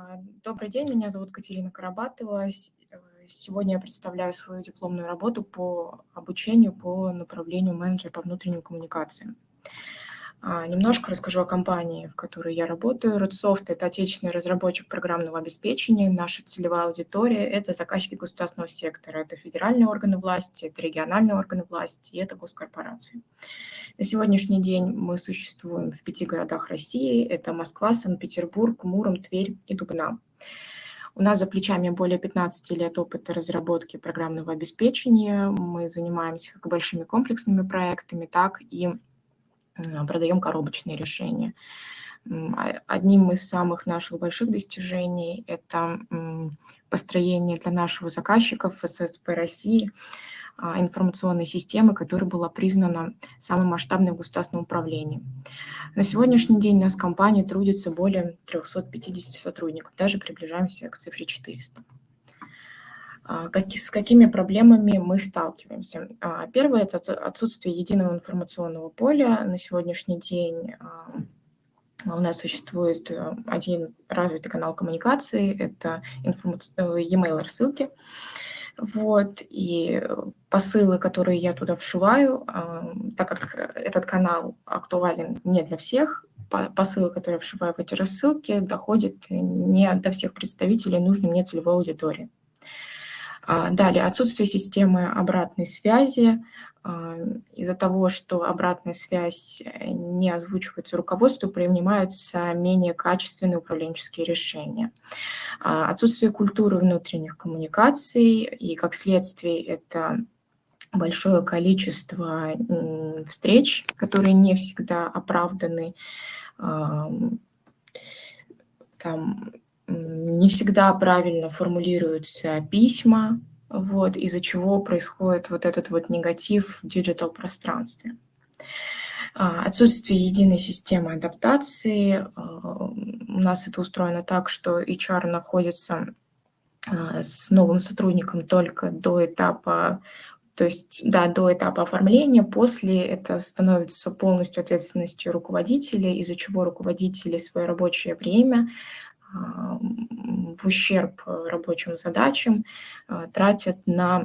А, добрый день, меня зовут Катерина Карабатова. Э, сегодня я представляю свою дипломную работу по обучению по направлению менеджера по внутренним коммуникациям. А, немножко расскажу о компании, в которой я работаю. Redsoft – это отечественный разработчик программного обеспечения. Наша целевая аудитория – это заказчики государственного сектора. Это федеральные органы власти, это региональные органы власти и это госкорпорации. На сегодняшний день мы существуем в пяти городах России. Это Москва, Санкт-Петербург, Муром, Тверь и Дубна. У нас за плечами более 15 лет опыта разработки программного обеспечения. Мы занимаемся как большими комплексными проектами, так и продаем коробочные решения. А, одним из самых наших больших достижений – это построение для нашего заказчика ФССП России – а, информационной системы, которая была признана самым масштабной в государственном управлении. На сегодняшний день у нас в компании трудится более 350 сотрудников, даже приближаемся к цифре 400. А, с какими проблемами мы сталкиваемся? А, первое – это отсутствие единого информационного поля. На сегодняшний день у нас существует э, один развитый канал коммуникации – это э, e-mail рассылки. Вот, и посылы, которые я туда вшиваю, так как этот канал актуален не для всех, посылы, которые я вшиваю в эти рассылки, доходят не до всех представителей нужной мне целевой аудитории. А, далее, отсутствие системы обратной связи, а, из-за того, что обратная связь э, не озвучивается руководству, принимаются менее качественные управленческие решения. А, отсутствие культуры внутренних коммуникаций и, как следствие, это большое количество встреч, которые не всегда оправданы, там, не всегда правильно формулируются письма, вот, из-за чего происходит вот этот вот негатив в диджитал-пространстве. А, отсутствие единой системы адаптации. А, у нас это устроено так, что HR находится а, с новым сотрудником только до этапа, то есть, да, до этапа оформления, после это становится полностью ответственностью руководителя, из-за чего руководители свое рабочее время в ущерб рабочим задачам а, тратят на,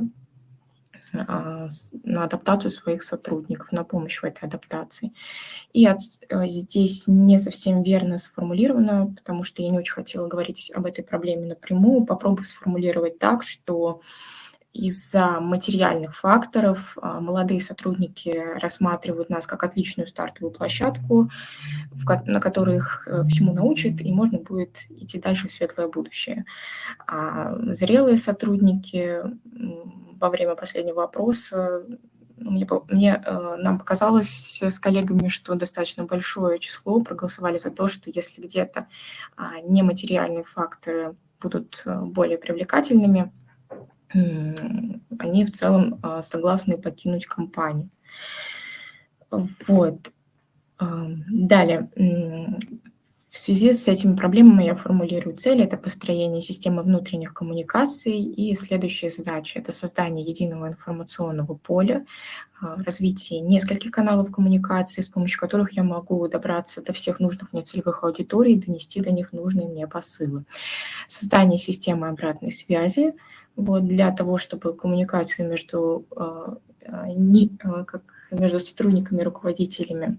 а, на адаптацию своих сотрудников, на помощь в этой адаптации. И от, э, здесь не совсем верно сформулировано, потому что я не очень хотела говорить об этой проблеме напрямую. Попробую сформулировать так, что из-за материальных факторов а, молодые сотрудники рассматривают нас как отличную стартовую площадку, на которой их э, всему научат, и можно будет идти дальше в светлое будущее. А зрелые сотрудники во время последнего опроса мне, мне, э, нам показалось с коллегами, что достаточно большое число проголосовали за то, что если где-то а, нематериальные факторы будут э, более привлекательными, они в целом а, согласны покинуть компанию. Вот. Далее. В связи с этими проблемами я формулирую цели. Это построение системы внутренних коммуникаций. И следующая задача – это создание единого информационного поля, а, развитие нескольких каналов коммуникации, с помощью которых я могу добраться до всех нужных мне целевых аудиторий, донести до них нужные мне посылы. Создание системы обратной связи – вот, для того, чтобы коммуникация между, а, а, не, а, как между сотрудниками и руководителями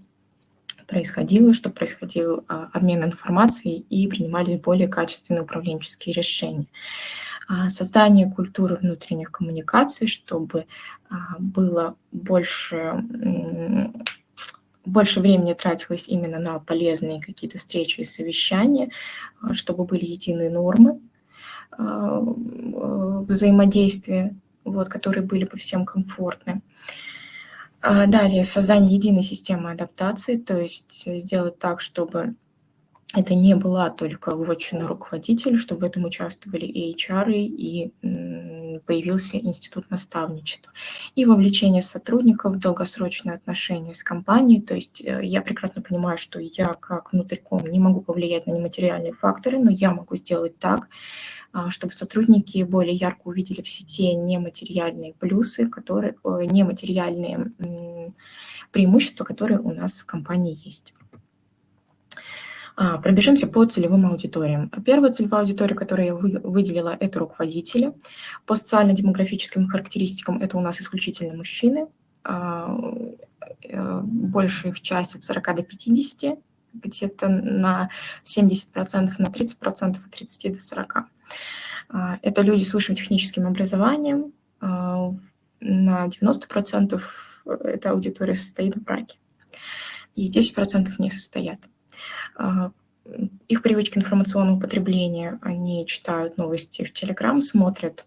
происходила, чтобы происходил обмен информацией и принимали более качественные управленческие решения. Создание культуры внутренних коммуникаций, чтобы было больше, больше времени тратилось именно на полезные какие-то встречи и совещания, чтобы были единые нормы, а, взаимодействия, вот, которые были бы всем комфортны. А далее, создание единой системы адаптации, то есть сделать так, чтобы это не была только вотчина руководителя, чтобы в этом участвовали и HR, и появился институт наставничества. И вовлечение сотрудников в долгосрочные отношения с компанией. То есть э, я прекрасно понимаю, что я как внутриком не могу повлиять на нематериальные факторы, но я могу сделать так, чтобы сотрудники более ярко увидели в сети нематериальные плюсы, которые, нематериальные преимущества, которые у нас в компании есть. А, пробежимся по целевым аудиториям. Первая целевая аудитория, которую я выделила, это руководители. По социально-демографическим характеристикам это у нас исключительно мужчины. А, э, большая их часть от 40 до 50, где-то на 70%, на 30%, от 30 до 40%. А, это люди с высшим техническим образованием. На 90% эта аудитория состоит в браке. И 10% не состоят. А, их привычки информационного потребления, они читают новости в Telegram, смотрят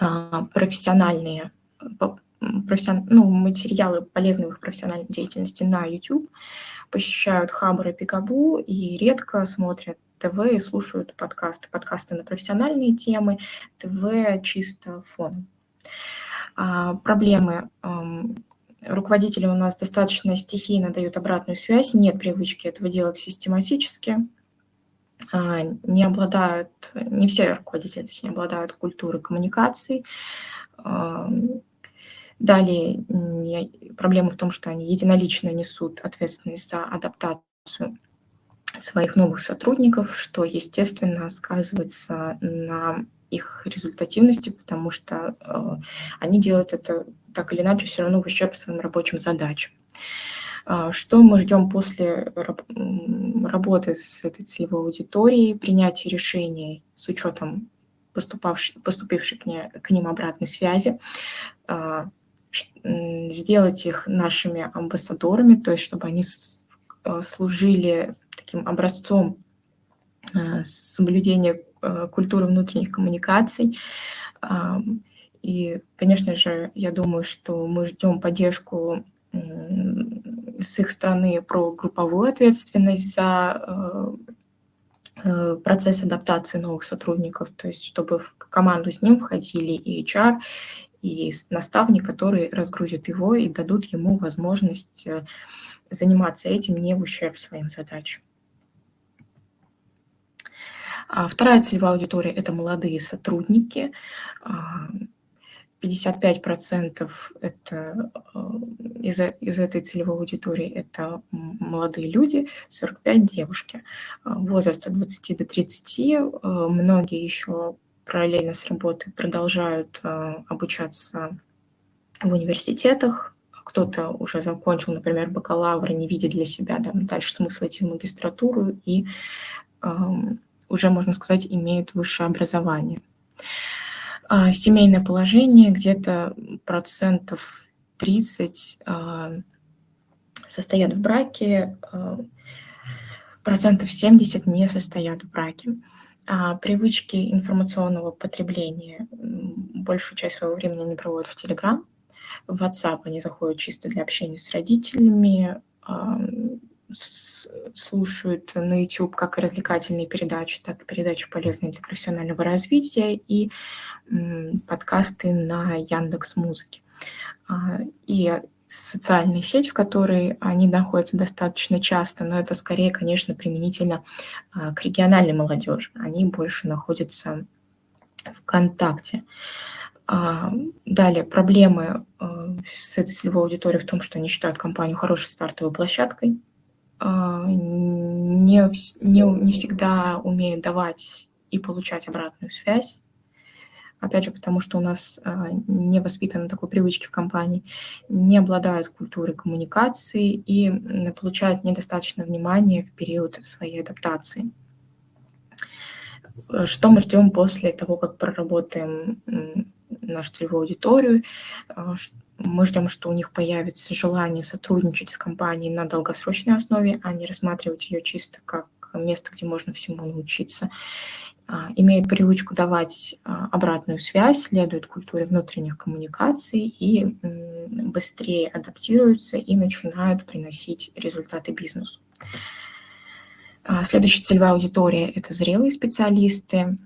а, профессиональные профессион... ну, материалы полезные в их профессиональной деятельности на YouTube, посещают Хабр и Пикабу и редко смотрят ТВ и слушают подкасты. Подкасты на профессиональные темы, ТВ чисто фон. А, проблемы руководители у нас достаточно стихийно дают обратную связь, нет привычки этого делать систематически, а, не обладают, не все руководители, точнее, обладают культурой коммуникаций. А, далее проблема в том, что они единолично несут ответственность за адаптацию своих новых сотрудников, что, естественно, сказывается на их результативности, потому что э, они делают это так или иначе все равно в ущерб своим рабочим задачам. Э, что мы ждем после работы с этой целевой аудиторией, принятия решений с учетом поступавшей, поступившей к, не, к ним обратной связи, э, сделать их нашими амбассадорами, то есть чтобы они служили таким образцом э, соблюдения Э, культуры внутренних коммуникаций. И, конечно же, я думаю, что мы ждем поддержку с их стороны про групповую ответственность за э, э, процесс адаптации новых сотрудников, то есть чтобы в команду с ним входили и HR, и наставник, который разгрузит его и дадут ему возможность заниматься этим не в ущерб своим задачам. А вторая целевая аудитория – это молодые сотрудники. 55% это из, из этой целевой аудитории это молодые люди, 45 девушки. Возраст от 20 до 30. Многие еще параллельно с работой продолжают обучаться в университетах. Кто-то уже закончил, например, бакалавр, не видит для себя да, дальше смысла идти в магистратуру и уже, можно сказать, имеют высшее образование. А, семейное положение где-то процентов 30 а, состоят в браке, а, процентов 70 не состоят в браке. А привычки информационного потребления большую часть своего времени они проводят в Telegram, в WhatsApp они заходят чисто для общения с родителями, слушают на YouTube как развлекательные передачи, так и передачи полезные для профессионального развития и подкасты на Яндекс Музыке. А, и социальные сети, в которой они находятся достаточно часто, но это скорее, конечно, применительно а, к региональной молодежи. Они больше находятся в ВКонтакте. А, далее, проблемы с этой целевой аудиторией в том, что они считают компанию хорошей стартовой площадкой, а, не, не, не всегда умеют давать и получать обратную связь. Опять же, потому что у нас а, не воспитаны такой привычки в компании, не обладают культурой коммуникации и получают недостаточно внимания в период своей адаптации. Что мы ждем после того, как проработаем нашу целевую аудиторию, а, мы ждем, что у них появится желание сотрудничать с компанией на долгосрочной основе, а не рассматривать ее чисто как место, где можно всему научиться. А, имеют привычку давать а, обратную связь, следуют культуре внутренних коммуникаций и быстрее адаптируются и начинают приносить результаты бизнесу. Следующая целевая аудитория – это зрелые специалисты,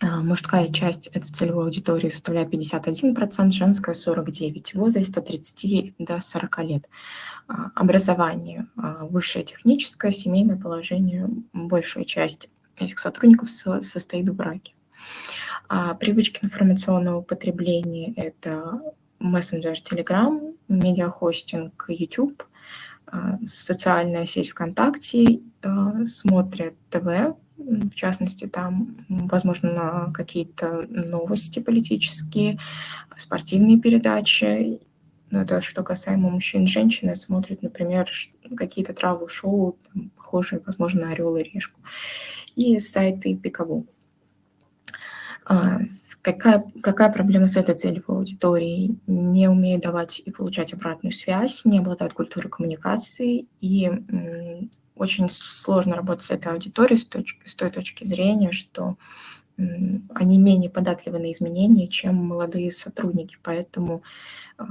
мужская часть этой целевой аудитории составляет 51%, женская 49%, возраст от 30 до 40 лет. А, образование а, высшее техническое, семейное положение, большая часть этих сотрудников состоит в браке. Привычки информационного потребления – это мессенджер Telegram, медиахостинг YouTube, социальная сеть ВКонтакте, смотрят ТВ, в частности, там, возможно, какие-то новости политические, спортивные передачи. Но это что касаемо мужчин и женщин, смотрят, например, какие-то травл-шоу, похожие, возможно, на «Орел и решку». И сайты Пикабу. А, какая, какая проблема с этой целевой аудиторией? Не умеют давать и получать обратную связь, не обладают культурой коммуникации и очень сложно работать с этой аудиторией с, точки, с той точки зрения, что они менее податливы на изменения, чем молодые сотрудники. Поэтому а,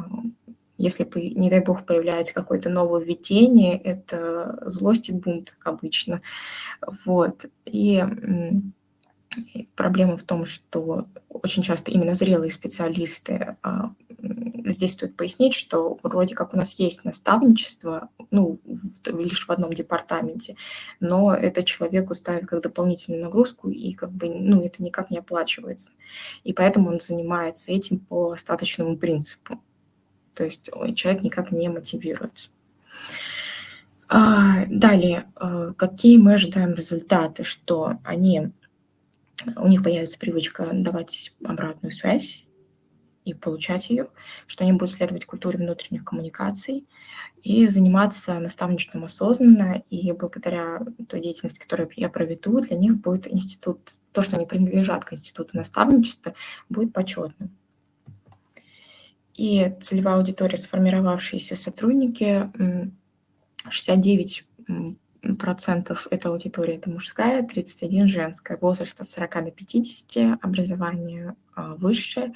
если, не дай бог, появляется какое-то новое введение, это злость и бунт обычно. Вот. И проблема в том, что очень часто именно зрелые специалисты а, здесь стоит пояснить, что вроде как у нас есть наставничество, ну, лишь в одном департаменте, но это человеку ставит как дополнительную нагрузку, и как бы, ну, это никак не оплачивается. И поэтому он занимается этим по остаточному принципу. То есть человек никак не мотивируется. А, далее, а, какие мы ожидаем результаты, что они, у них появится привычка давать обратную связь, и получать ее, что они будут следовать культуре внутренних коммуникаций и заниматься наставничеством осознанно, и благодаря той деятельности, которую я проведу, для них будет институт, то, что они принадлежат к институту наставничества, будет почетным. И целевая аудитория, сформировавшиеся сотрудники, 69 процентов этой аудитории это мужская, 31 женская, возраст от 40 до 50, образование а, высшее,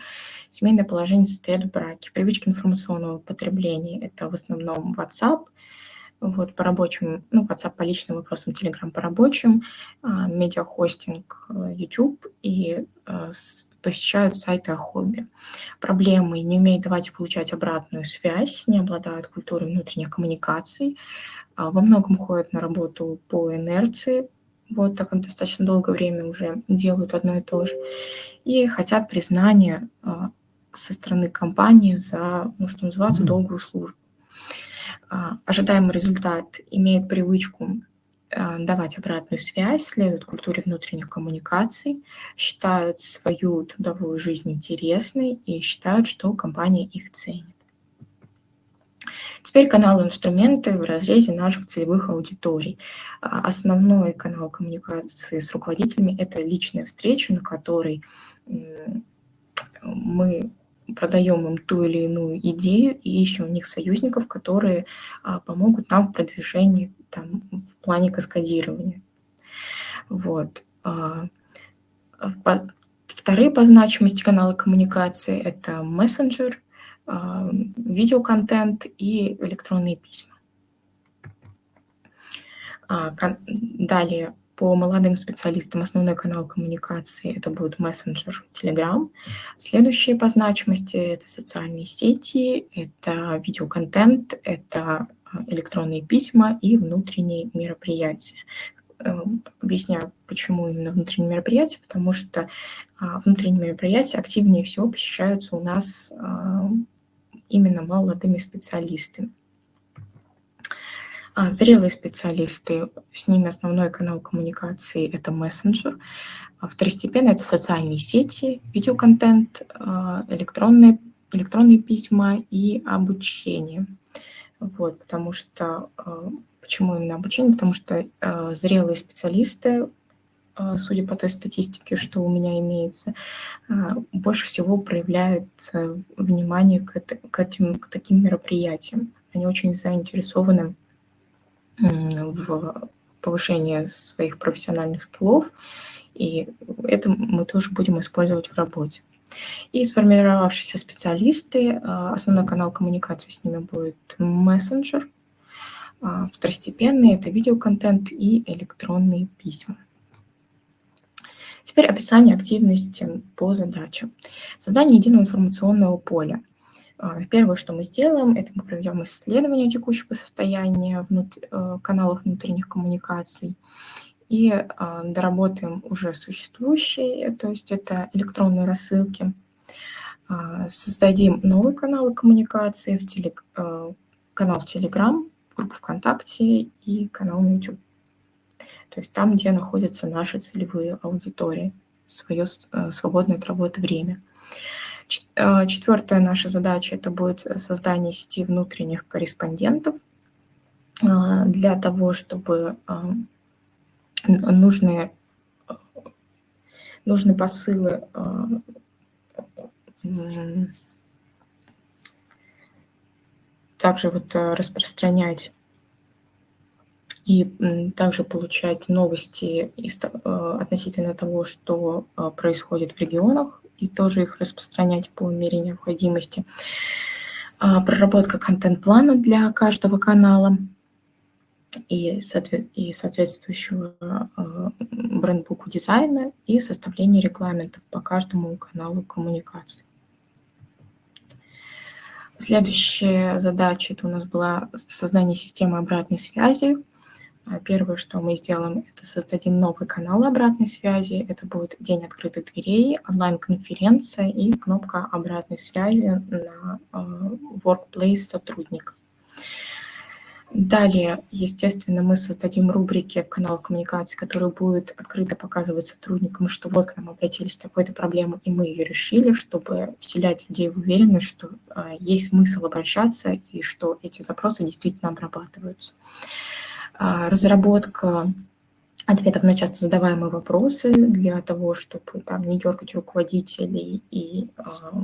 семейное положение состоит в браке. Привычки информационного потребления – это в основном WhatsApp, вот по рабочим, ну, WhatsApp по личным вопросам, Telegram по рабочим, а, медиахостинг, э, YouTube и э, посещают сайты о хобби. Проблемы не умеют давать и получать обратную связь, не обладают культурой внутренних коммуникаций, во многом ходят на работу по инерции, вот так как достаточно долгое время уже делают одно и то же, и хотят признания а, со стороны компании за, ну, что называется, долгую службу. А, ожидаемый результат имеет привычку давать обратную связь, следуют культуре внутренних коммуникаций, считают свою трудовую жизнь интересной и считают, что компания их ценит. Теперь канал инструменты в разрезе наших целевых аудиторий. А, основной канал коммуникации с руководителями – это личная встреча, на которой мы продаем им ту или иную идею и ищем у них союзников, которые а, помогут нам в продвижении там, в плане каскадирования. Вот. А, вторые по значимости каналы коммуникации – это мессенджер – видеоконтент и электронные письма. А, далее, по молодым специалистам основной канал коммуникации это будет мессенджер Telegram. Следующие по значимости это социальные сети, это видеоконтент, это а, электронные письма и внутренние мероприятия. Эм, объясняю, почему именно внутренние мероприятия, потому что а, внутренние мероприятия активнее всего посещаются у нас именно молодыми специалистами. А, зрелые специалисты, с ними основной канал коммуникации – это мессенджер. А второстепенно – это социальные сети, видеоконтент, а, электронные, электронные письма и обучение. Вот, потому что, а, почему именно обучение? Потому что зрелые специалисты а, судя по той статистике, что у меня имеется, а, больше всего проявляют э, внимание к, этим, к таким мероприятиям. Они очень заинтересованы в повышении своих профессиональных скиллов, и это мы тоже будем использовать в работе. И сформировавшиеся специалисты, а, основной канал коммуникации с ними будет мессенджер, второстепенный – это видеоконтент и электронные письма. Теперь описание активности по задачам. Создание единого информационного поля. А, первое, что мы сделаем, это мы проведем исследование текущего состояния внутр... Э, каналов внутренних коммуникаций и а, доработаем уже существующие, то есть это электронные рассылки. А, создадим новые каналы коммуникации, в телег... Э, канал в Telegram, группу ВКонтакте и канал на YouTube. То есть там, где находятся наши целевые аудитории, свое свободное от работы время. Четвертая наша задача – это будет создание сети внутренних корреспондентов для того, чтобы нужные, нужные посылы также вот э, распространять и также получать новости э, относительно того, что э, происходит в регионах, и тоже их распространять по мере необходимости. А, проработка контент-плана для каждого канала и, и соответствующего брендбуку дизайна и составление регламентов по каждому каналу коммуникации. Следующая задача это у нас была создание системы обратной связи. А, первое, что мы сделаем, это создадим новый канал обратной связи. Это будет день открытых дверей, онлайн-конференция и кнопка обратной связи на а, workplace сотрудника. Далее, естественно, мы создадим рубрики в каналах коммуникации, которые будут открыто показывать сотрудникам, что вот к нам обратились с такой-то проблемой, и мы ее решили, чтобы вселять людей в уверенность, что э, есть смысл обращаться и что эти запросы действительно обрабатываются. Э, разработка ответов на часто задаваемые вопросы для того, чтобы там не дергать руководителей и э,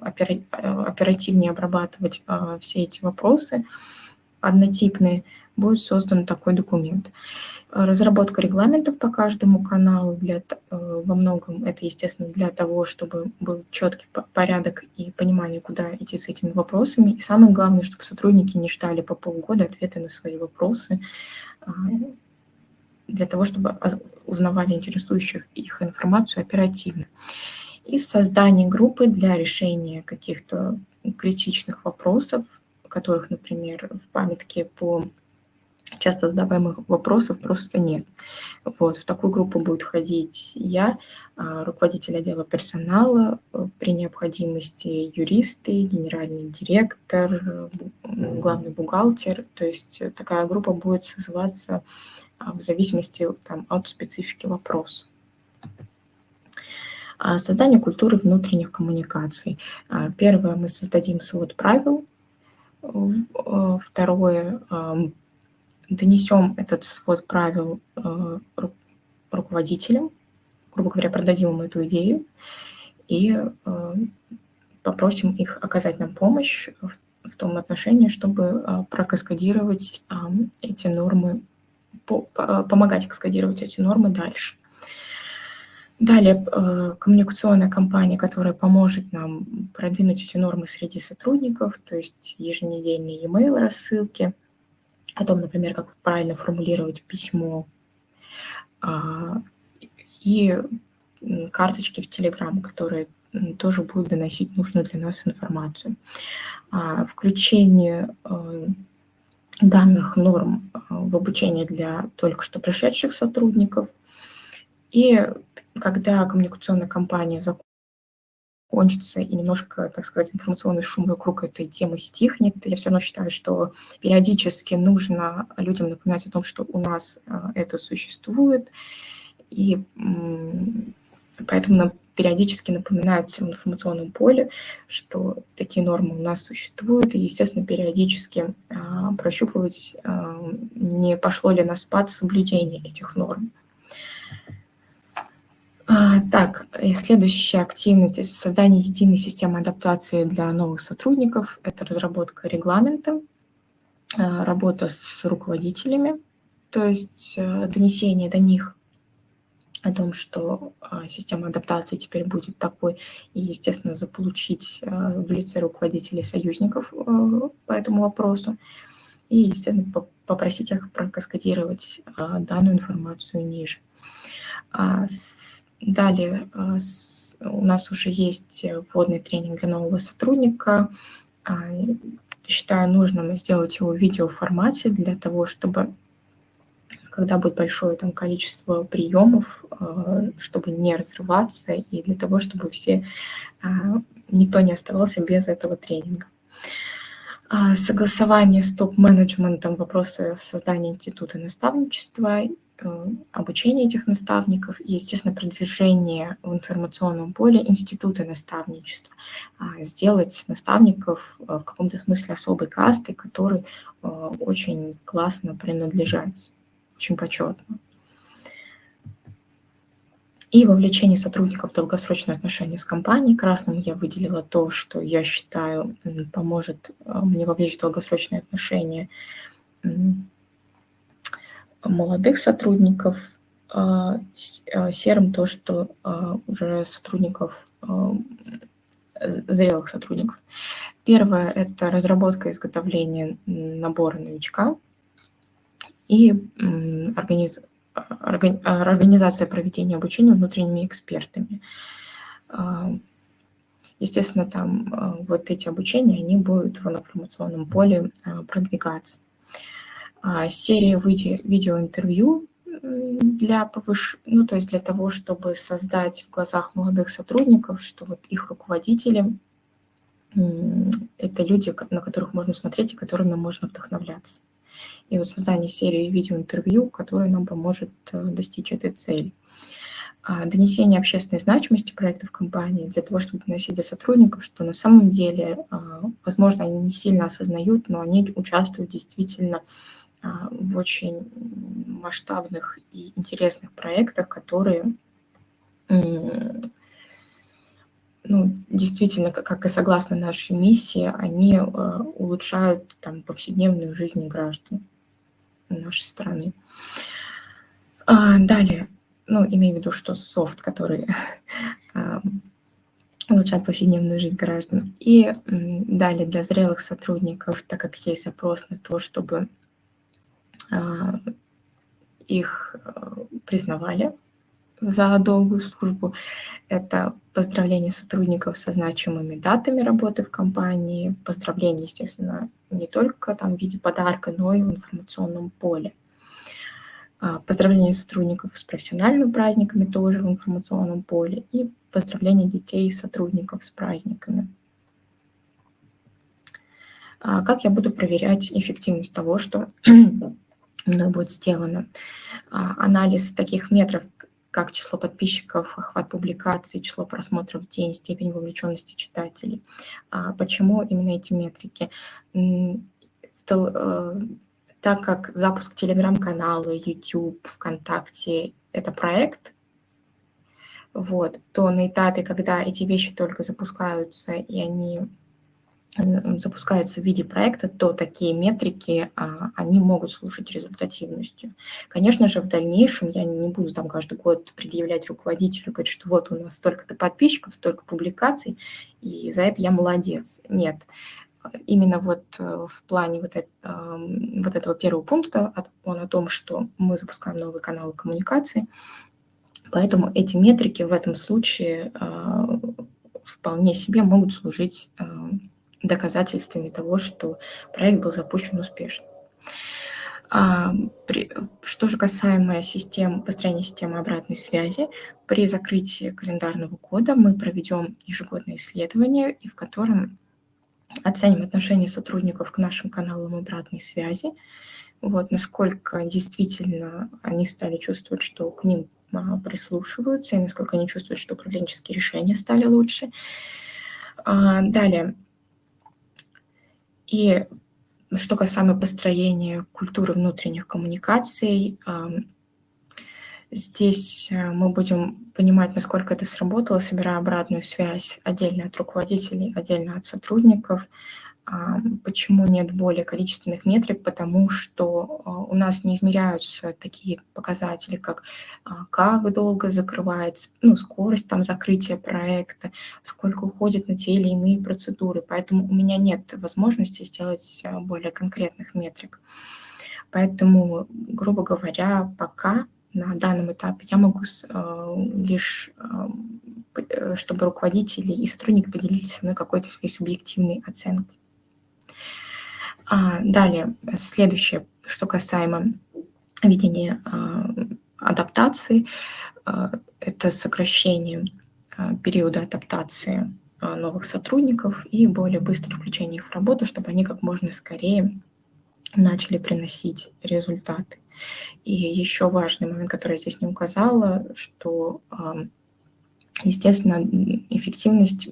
оперативнее обрабатывать э, все эти вопросы – однотипные, будет создан такой документ. Разработка регламентов по каждому каналу, для, э, во многом это, естественно, для того, чтобы был четкий порядок и понимание, куда идти с этими вопросами. И самое главное, чтобы сотрудники не ждали по полгода ответы на свои вопросы, а, для того, чтобы узнавали интересующих их информацию оперативно. И создание группы для решения каких-то критичных вопросов, которых, например, в памятке по часто задаваемых вопросов просто нет. Вот, в такую группу будет ходить я, а, руководитель отдела персонала, э, при необходимости юристы, генеральный директор, главный бухгалтер. То есть такая группа будет созываться а, в зависимости там, от специфики вопроса. А, создание культуры внутренних коммуникаций. Первое, мы создадим свод правил Э, второе, донесем этот свод правил э, руководителям, грубо говоря, продадим им эту идею и э, попросим их оказать нам помощь в том отношении, чтобы прокаскадировать эти нормы, помогать каскадировать эти нормы дальше. Далее, э, коммуникационная кампания, которая поможет нам продвинуть эти нормы среди сотрудников, то есть еженедельные e-mail рассылки, о том, например, как правильно формулировать письмо, а, и карточки в Telegram, которые тоже будут доносить нужную для нас информацию. А, включение э, данных норм э, в обучение для только что пришедших сотрудников и когда коммуникационная кампания закончится и немножко, так сказать, информационный шум вокруг этой темы стихнет, я все равно считаю, что периодически нужно людям напоминать о том, что у нас а, это существует, и поэтому нам периодически напоминается в информационном поле, что такие нормы у нас существуют, и, естественно, периодически а, прощупывать, а, не пошло ли на спад соблюдение этих норм. А, так, следующая активность – создание единой системы адаптации для новых сотрудников. Это разработка регламента, а, работа с руководителями, то есть э, донесение до них о том, что а, система адаптации теперь будет такой, и, естественно, заполучить в лице руководителей союзников э, по этому вопросу, и, естественно, попросить их прокаскадировать данную информацию ниже. Далее э, у нас уже есть вводный тренинг для нового сотрудника. А, считаю нужным сделать его в видеоформате для того, чтобы когда будет большое там, количество приемов, э, чтобы не разрываться и для того, чтобы все, никто не оставался без этого тренинга. А, согласование с топ-менеджментом, вопросы создания института наставничества, э, обучение этих наставников и, естественно, продвижение в информационном поле института наставничества. А, сделать наставников э, в каком-то смысле особой кастой, который э, очень классно принадлежать, очень почетно и вовлечение сотрудников в долгосрочные отношения с компанией. Красным я выделила то, что я считаю поможет мне вовлечь в долгосрочные отношения молодых сотрудников. А, а, серым то, что уже сотрудников, зрелых сотрудников. Первое – это разработка и изготовление набора новичка и организ организация проведения обучения внутренними экспертами. А, естественно, там а, вот эти обучения, они будут в информационном поле а, продвигаться. Серия видеоинтервью для повыш... ну, то есть для того, чтобы создать в глазах молодых сотрудников, что вот их руководители – это люди, на которых можно смотреть и которыми можно вдохновляться и вот создание серии видеоинтервью, которое нам поможет э, достичь этой цели. А, донесение общественной значимости проектов компании для того, чтобы доносить до сотрудников, что на самом деле, а, возможно, они не сильно осознают, но они участвуют действительно а, в очень масштабных и интересных проектах, которые ну, действительно, как и согласно нашей миссии, они э, улучшают там, повседневную жизнь граждан нашей страны. А, далее, ну, имею в виду, что софт, который а, улучшает повседневную жизнь граждан. И далее для зрелых сотрудников, так как есть запрос на то, чтобы а, их э, признавали за долгую службу. Это поздравление сотрудников со значимыми датами работы в компании, поздравление, естественно, не только там в виде подарка, но и в информационном поле. А, поздравление сотрудников с профессиональными праздниками тоже в информационном поле и поздравление детей и сотрудников с праздниками. Как я буду проверять эффективность того, что мной будет сделано? А, анализ таких метров, как число подписчиков, охват публикаций, число просмотров в день, степень вовлеченности читателей. А почему именно эти метрики? Э, так как запуск телеграм-канала, YouTube, ВКонтакте – это проект, вот, то на этапе, когда эти вещи только запускаются, и они запускаются в виде проекта, то такие метрики, а, они могут служить результативностью. Конечно же, в дальнейшем я не буду там каждый год предъявлять руководителю, говорить, что вот у нас столько-то подписчиков, столько публикаций, и за это я молодец. Нет. Именно вот э, в плане вот, это, вот этого первого пункта, он о том, что мы запускаем новый канал коммуникации, поэтому эти метрики в этом случае вполне себе могут служить доказательствами того, что проект был запущен успешно. А, что же касаемо систем, построения системы обратной связи, при закрытии календарного года мы проведем ежегодное исследование, в котором оценим отношение сотрудников к нашим каналам обратной связи, вот, насколько действительно они стали чувствовать, что к ним а, прислушиваются, и насколько они чувствуют, что управленческие решения стали лучше. А, далее, и что касаемо построения культуры внутренних коммуникаций, здесь э, мы будем понимать, насколько это сработало, собирая обратную связь отдельно от руководителей, отдельно от сотрудников, Почему нет более количественных метрик? Потому что а, у нас не измеряются такие показатели, как а, как долго закрывается, ну, скорость там закрытия проекта, сколько уходит на те или иные процедуры. Поэтому у меня нет возможности сделать а, более конкретных метрик. Поэтому, грубо говоря, пока на данном этапе я могу лишь, э, чтобы руководители и сотрудники поделились со мной какой-то своей субъективной оценкой. А, далее, следующее, что касаемо ведения а, адаптации, а, это сокращение периода адаптации а, новых сотрудников и более быстрое включение их в работу, чтобы они как можно скорее начали приносить результаты. И еще важный момент, который я здесь не указала, что, естественно, эффективность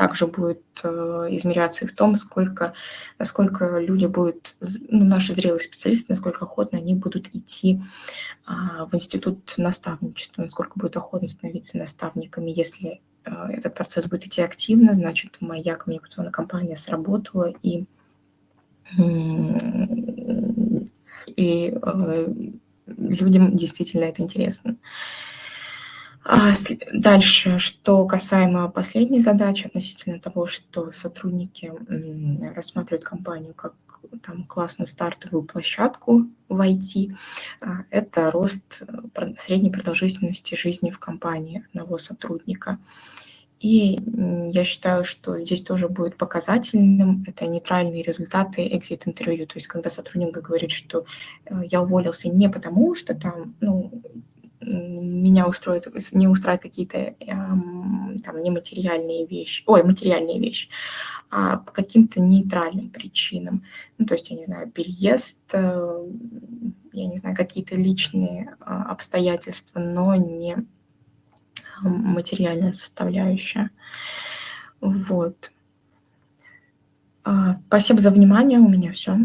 также будет э, измеряться и в том, сколько, насколько люди будут, ну, наши зрелые специалисты, насколько охотно они будут идти а, в институт наставничества, насколько будет охотно становиться наставниками. Если э, этот процесс будет идти активно, значит, моя коммуникационная компания сработала, и, и э, людям действительно это интересно. А, дальше, что касаемо последней задачи относительно того, что сотрудники рассматривают компанию как там, классную стартовую площадку в IT, а, это рост э, средней продолжительности жизни в компании одного сотрудника. И я считаю, что здесь тоже будет показательным, это нейтральные результаты экзит-интервью, то есть когда сотрудник говорит, что э, я уволился не потому, что там, ну, меня устроит, не устраивают какие-то там нематериальные вещи, ой, материальные вещи, а по каким-то нейтральным причинам. Ну, то есть, я не знаю, переезд, э, я не знаю, какие-то личные а, обстоятельства, но не материальная составляющая. Вот. А, спасибо за внимание, у меня все.